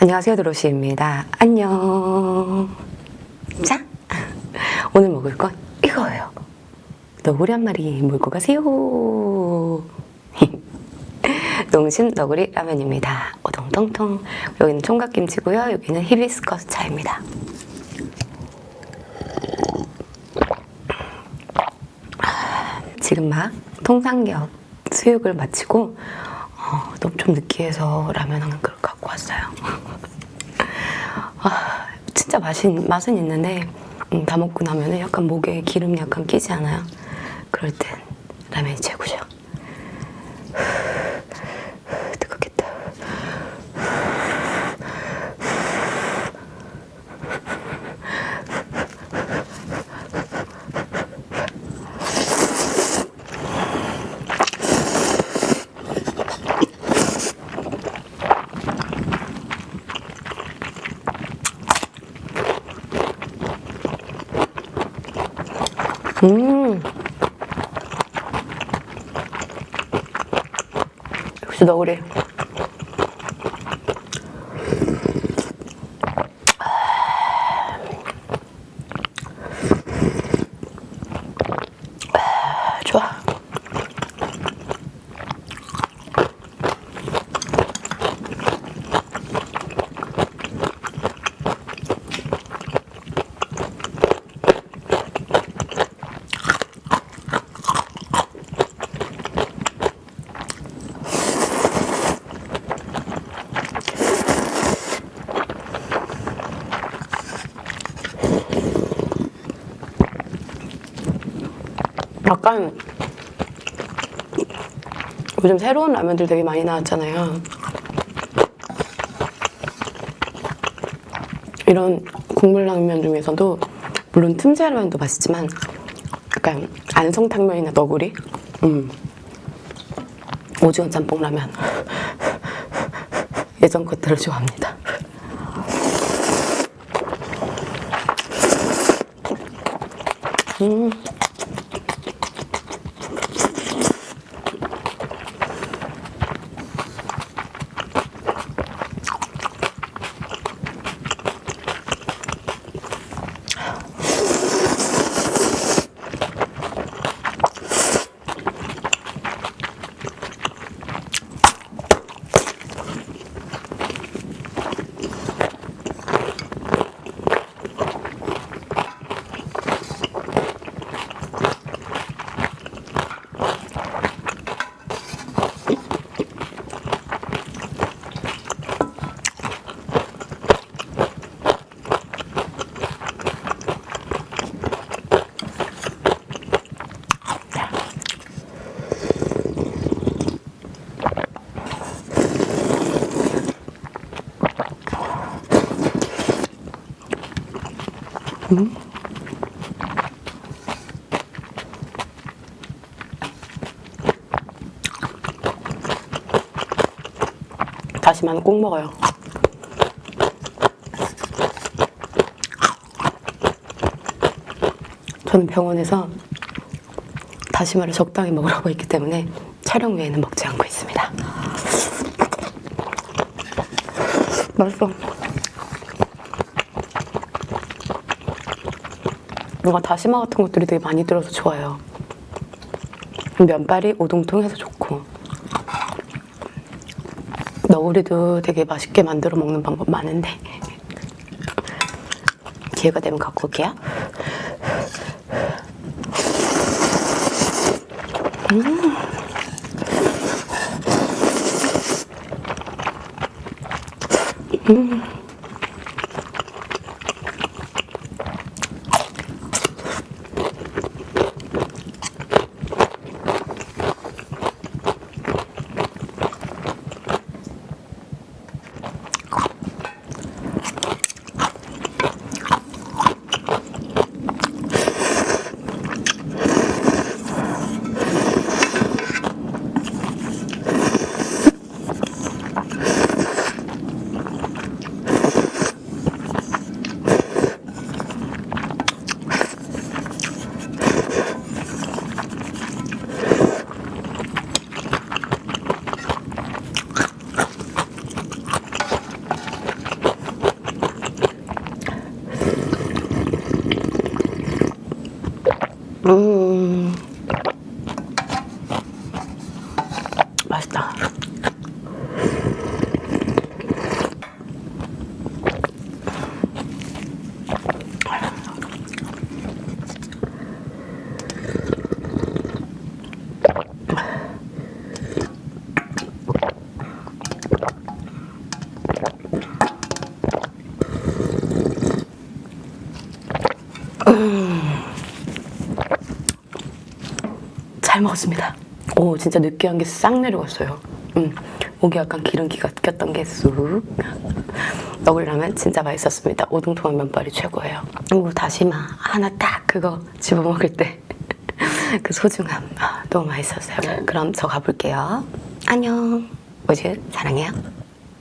안녕하세요 드로시입니다. 안녕. 자 오늘 먹을 건 이거예요. 너구리 한 마리 물고 가세요. 농심 너구리 라면입니다. 오동통통 여기는 총각김치고요. 여기는 히비스커스 차입니다. 지금 막 통삼겹 수육을 마치고 어, 너무 좀 느끼해서 라면 한 그릇 갖고 왔어요. 아, 진짜 맛은, 맛은 있는데 음, 다 먹고 나면 약간 목에 기름 약간 끼지 않아요? 그럴 땐 라면이 최고죠. 음. 역시 너구리. 약간 요즘 새로운 라면들 되게 많이 나왔잖아요. 이런 국물 라면 중에서도 물론 틈새 라면도 맛있지만 약간 안성탕면이나 너구리, 음. 오징어 짬뽕 라면 예전 것들을 좋아합니다. 음. 다시마는 꼭 먹어요. 저는 병원에서 다시마를 적당히 먹으라고 했기 때문에 촬영 외에는 먹지 않고 있습니다. 맛있어. 뭔가 다시마 같은 것들이 되게 많이 들어서 좋아요. 면발이 오동통해서 좋고 너구리도 되게 맛있게 만들어 먹는 방법 많은데 기회가 되면 갖고 올게요. 음. 음. 음... 먹었습니다. 오 진짜 느끼한 게 싹 내려갔어요. 음, 목에 약간 기름기가 꼈던 게 쑥. 먹으려면 진짜 맛있었습니다. 오동통한 면발이 최고예요. 그리고 다시마 하나 딱 그거 집어 먹을 때 그 소중함 아, 너무 맛있었어요. 그럼 저 가볼게요. 안녕. 오즈 사랑해요.